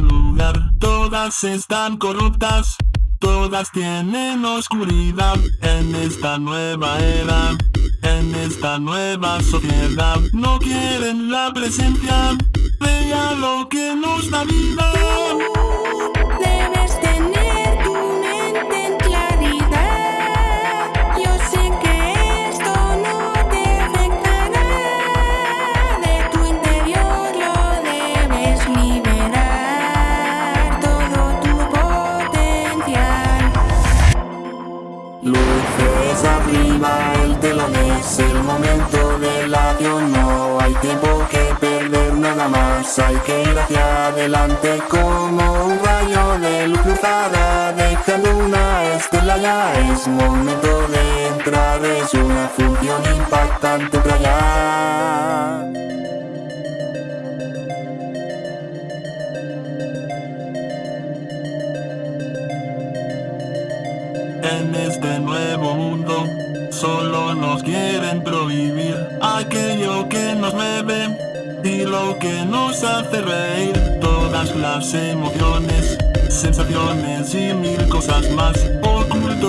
lugar, todas están corruptas, todas tienen oscuridad. En esta nueva era, en esta nueva sociedad, no quieren la presencia. Luces arriba, el telón es el momento de la acción, no hay tiempo que perder nada más, hay que ir hacia adelante como un rayo de luz cruzada, dejando una estela ya es momento de entrar, es una función En este nuevo mundo solo nos quieren prohibir aquello que nos mueve y lo que nos hace reír. Todas las emociones, sensaciones y mil cosas más ocultos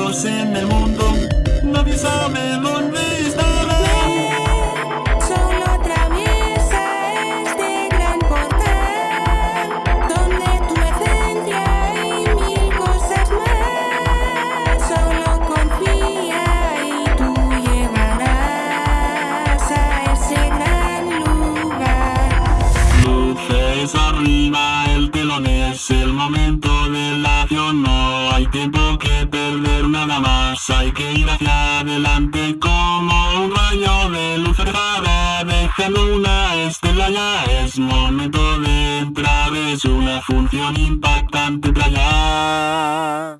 es el momento de la acción, no hay tiempo que perder nada más, hay que ir hacia adelante como un rayo de luz cerrada, dejando una estela ya es momento de entrar, es una función impactante para